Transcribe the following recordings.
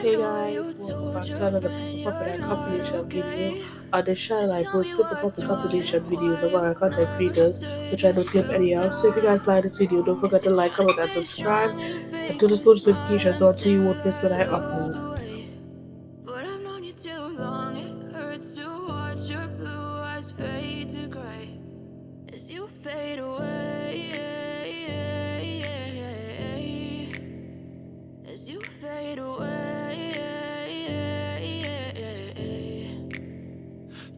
Hey guys, welcome back to another Pimple Popper compilation video. On this channel I post Pimple Popper compilation videos of our content creators, which I don't any of. So if you guys like this video, don't forget to like, comment and subscribe. And turn those post notifications on so you won't miss when I upload.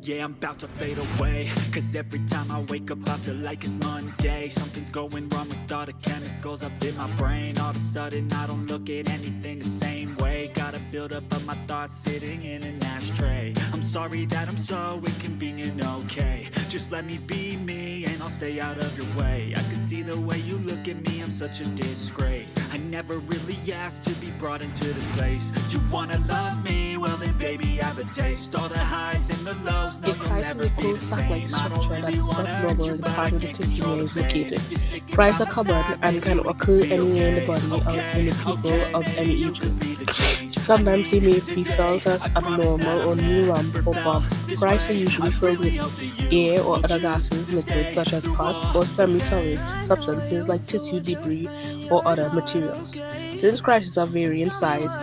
Yeah, I'm about to fade away. Cause every time I wake up I feel like it's Monday. Something's going wrong with all the chemicals up in my brain. All of a sudden I don't look at anything the same way. Gotta build up of my thoughts sitting in an ashtray. I'm sorry that I'm so inconvenient, okay. Just let me be me and I'll stay out of your way. I can see the way you look at me, I'm such a disgrace. I never really asked to be brought into this place. You wanna love me, well then baby have a taste All the highs and the lows Cyst is a closed satellite structure that is not normal in the part where the tissue is located. Cysts are common and can occur anywhere in the body or in the people of any ages. Sometimes they may be felt as abnormal or new lump or bump. Cysts are usually filled with air or other gases, liquids such as pus or semi-solid substances like tissue debris or other materials. Since cysts are vary in size,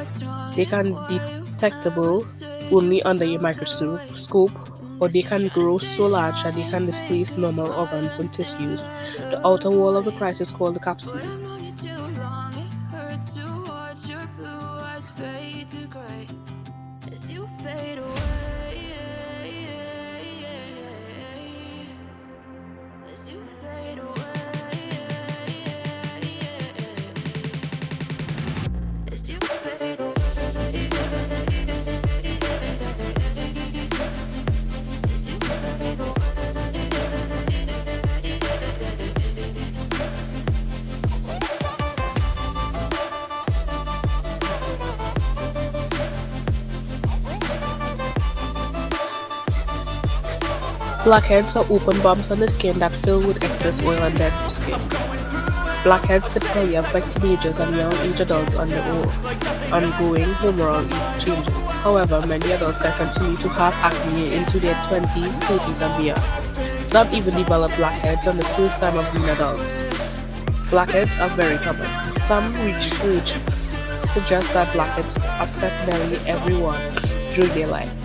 they can be detectable only under a microscope or they can grow so large that they can displace normal organs and tissues. The outer wall of the cyst is called the capsule. Blackheads are open bumps on the skin that fill with excess oil and dead skin. Blackheads typically affect teenagers and young age adults under ongoing hormonal changes. However, many adults can continue to have acne into their 20s, 30s, and beyond. Some even develop blackheads on the first time of being adults. Blackheads are very common. Some research suggests that blackheads affect nearly everyone during their life.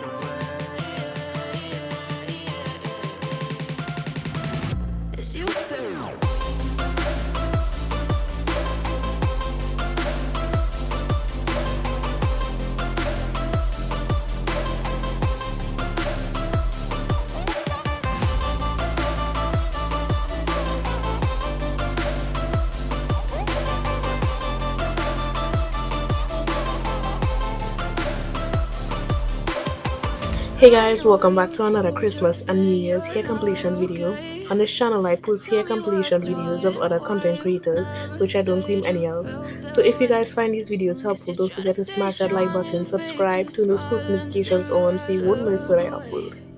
Hey guys, welcome back to another Christmas and New Year's hair completion video. On this channel I post hair completion videos of other content creators which I don't claim any of. So if you guys find these videos helpful, don't forget to smash that like button, subscribe, turn those post notifications on so you won't miss when I upload.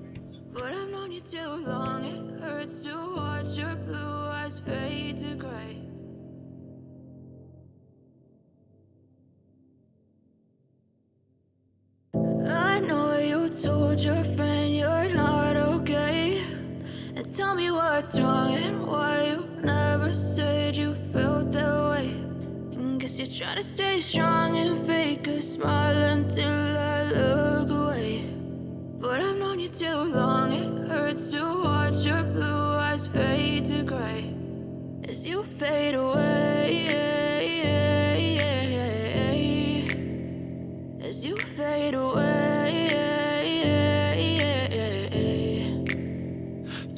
Said you felt that way. And Guess you're trying to stay strong and fake a smile until I look away. But I've known you too long, it hurts to watch your blue eyes fade to gray. As you fade away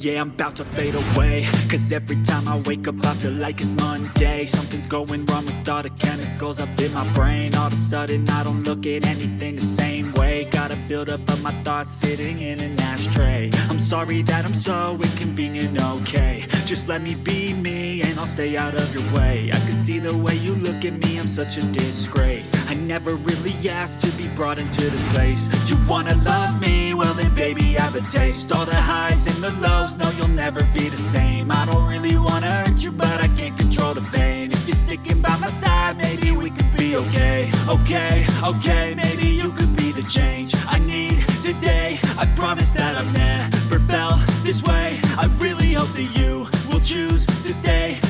Yeah, I'm about to fade away. Cause every time I wake up I feel like it's Monday. Something's going wrong with all the chemicals up in my brain. All of a sudden I don't look at anything the same way. Gotta build up of my thoughts sitting in an ashtray. I'm sorry that I'm so inconvenient, okay Just let me be me and I'll stay out of your way. I can see the way you look at me, I'm such a disgrace. I never really asked to be brought into this place. You wanna love me? Well then baby I have a taste. All the highs and the lows, no you'll never be the same. I don't really wanna hurt you but I can't control the pain. If you're sticking by my side, maybe we could be okay. Okay, okay, maybe you could be the change I need today. I promise that I've never felt this way. I really hope that you choose to stay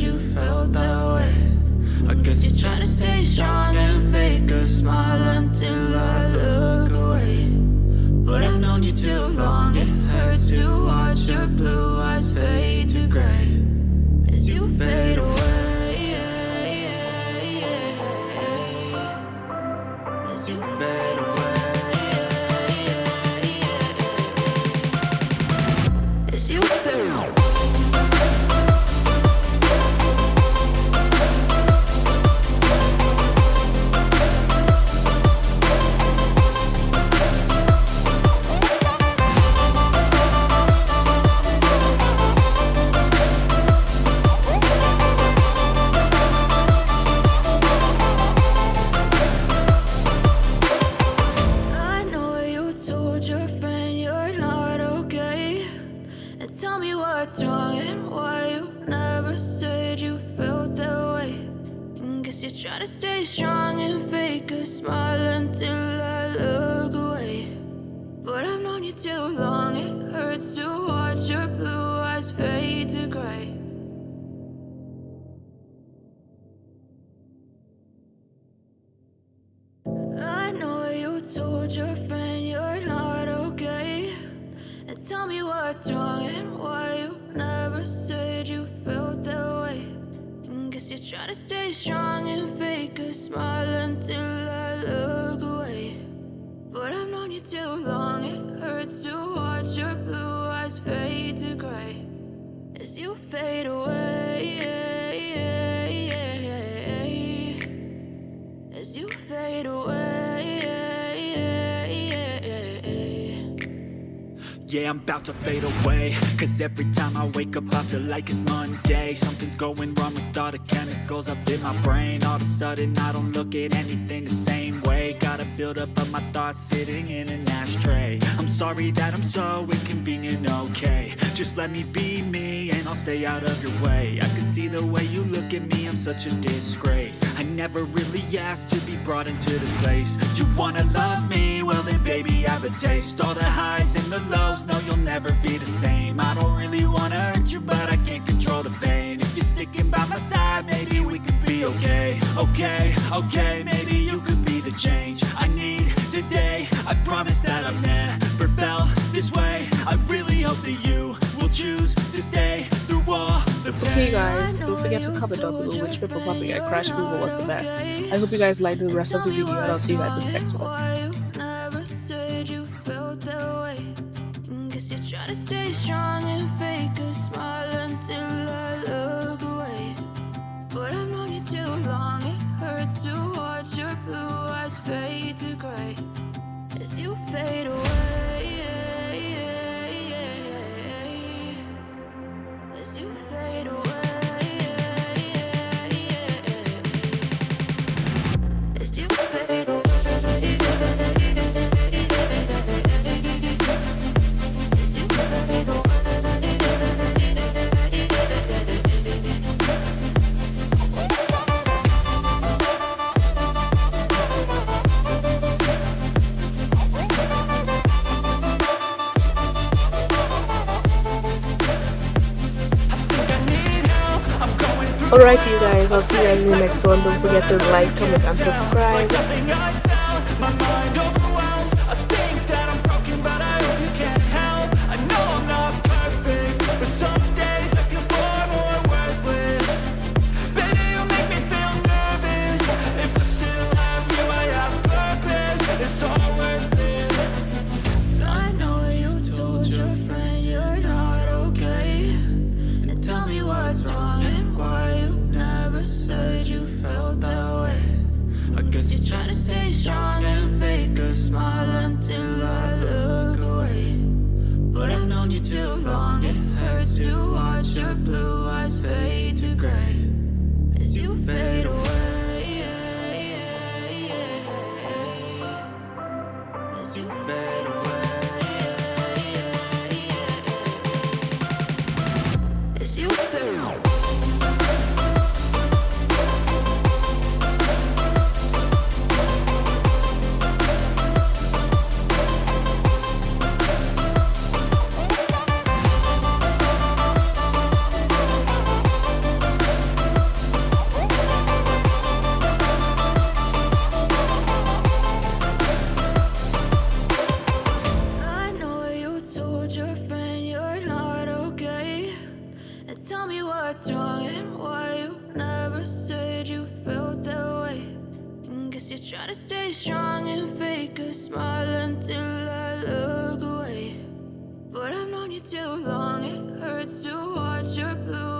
you felt that way. I guess you're trying to stay strong and fake a smile until I look away. But I've known you too long, it hurts to watch your blue eyes fade to gray. As you fade away As you fade away As you fade away I know you told your friend you're not okay. And tell me what's wrong and why you never said you felt that way. And Guess you're trying to stay strong and fake a smile until I look I'm about to fade away. Cause every time I wake up I feel like it's Monday. Something's going wrong with all the chemicals up in my brain. All of a sudden I don't look at anything the same way. Gotta build up of my thoughts sitting in an ashtray. I'm sorry that I'm so inconvenient, okay. Just let me be me and I'll stay out of your way. I can see the way you look at me, I'm such a disgrace. I never really asked to be brought into this place. You wanna love me? Well then baby I have a taste. All the highs and the lows, Okay, maybe you could be the change I need today. I promise that I've never felt this way. I really hope that you will choose to stay through all the pain. Okay guys, don't forget to comment down below which paper puppet I crashed over was the best. I hope you guys liked the rest of the video and I'll see you guys in the next one. Fade away. As you fade away. Alright you guys, I'll see you guys in the next one. Don't forget to like, comment and subscribe. Known you too long, it hurts to watch your blue eyes fade to gray as you fade away. As you fade Tell me what's wrong and why you never said you felt that way. I guess you're trying to stay strong and fake a smile until I look away. But I've known you too long, it hurts to watch your blue